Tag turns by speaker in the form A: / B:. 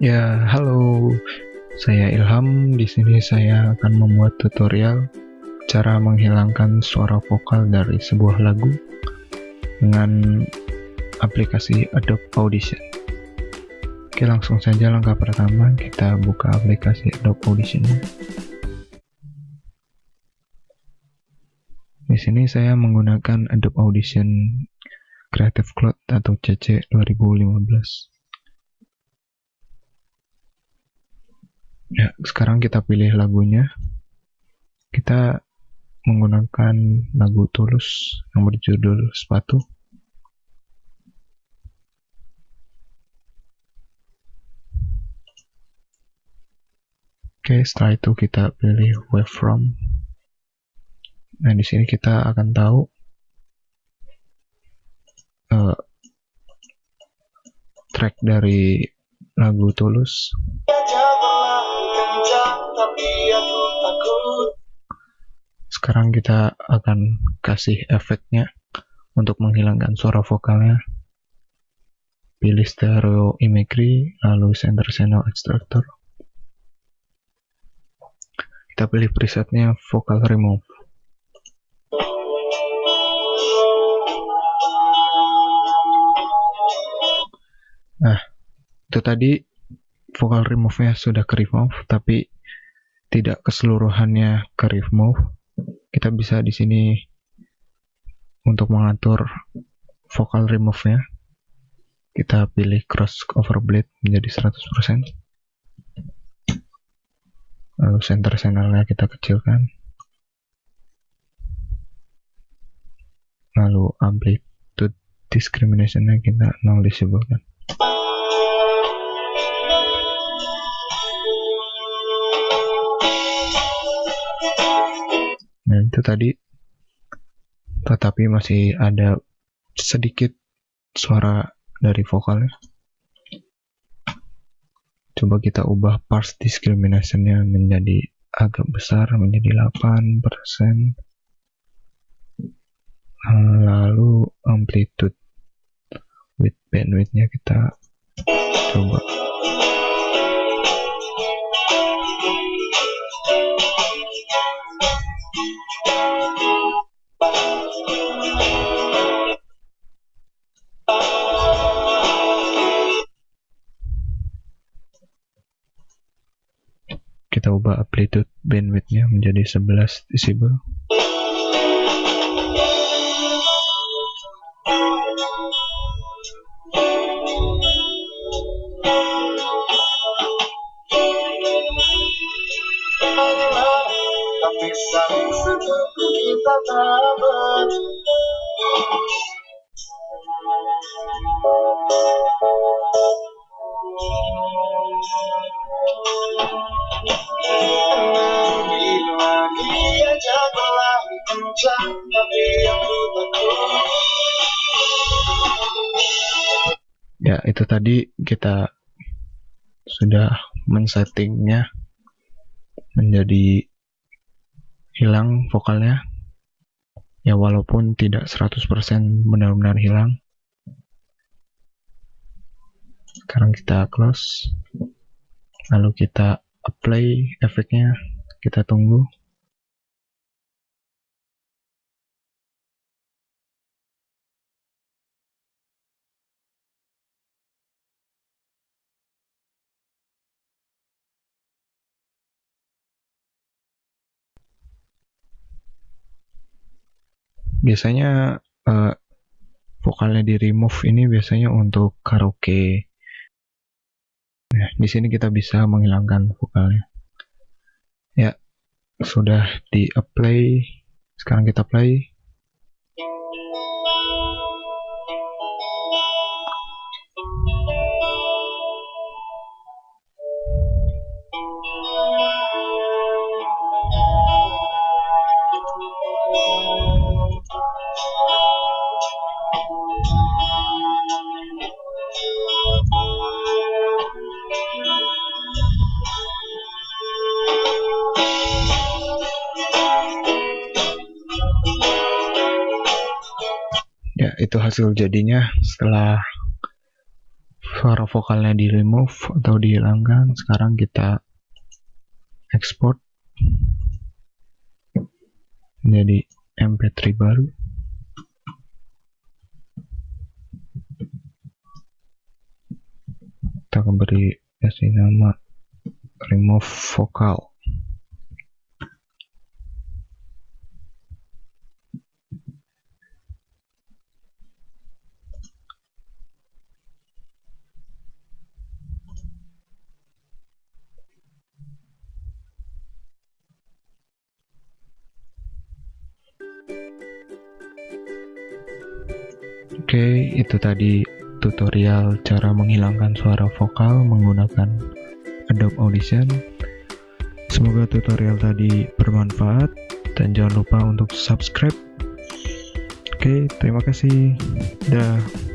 A: Ya, halo. Saya Ilham. Di sini saya akan membuat tutorial cara menghilangkan suara vokal dari sebuah lagu dengan aplikasi Adobe Audition. Oke, langsung saja langkah pertama kita buka aplikasi Adobe Audition. Di sini saya menggunakan Adobe Audition Creative Cloud atau CC 2015. Ya, sekarang kita pilih lagunya. Kita menggunakan lagu Tulus yang berjudul Sepatu. Oke, setelah itu kita pilih Wavefront. Nah, di sini kita akan tahu uh, track dari lagu Tulus sekarang kita akan kasih efeknya untuk menghilangkan suara vokalnya. Pilih stereo imagery lalu center channel extractor. Kita pilih presetnya vocal remove. Nah itu tadi vocal remove-nya sudah ke remove tapi tidak keseluruhannya ke remove. Kita bisa di sini untuk mengatur vokal remove-nya. Kita pilih cross over blade menjadi 100% lalu center channelnya kita kecilkan. Lalu amplitude discrimination-nya kita nol disebutkan itu tadi. Tetapi masih ada sedikit suara dari vokalnya. Coba kita ubah parts discriminationnya menjadi agak besar menjadi 8% lalu amplitude with bandwidthnya kita coba kita ubah amplitude bandwidthnya menjadi 11 decibel ya itu tadi kita sudah men-settingnya menjadi hilang vokalnya. Ya walaupun tidak 100% benar-benar hilang. Sekarang kita close. Lalu kita apply efeknya. Kita tunggu biasanya uh, vokalnya di remove ini biasanya untuk karaoke. Nah di sini kita bisa menghilangkan vokalnya. Ya sudah di apply sekarang kita play itu hasil jadinya setelah suara vokalnya di remove atau dihilangkan sekarang kita export jadi mp3 baru. Kita beri kasih nama remove vocal Oke, itu tadi tutorial cara menghilangkan suara vokal menggunakan Adobe Audition. Semoga tutorial tadi bermanfaat dan jangan lupa untuk subscribe. Oke, terima kasih. Dah.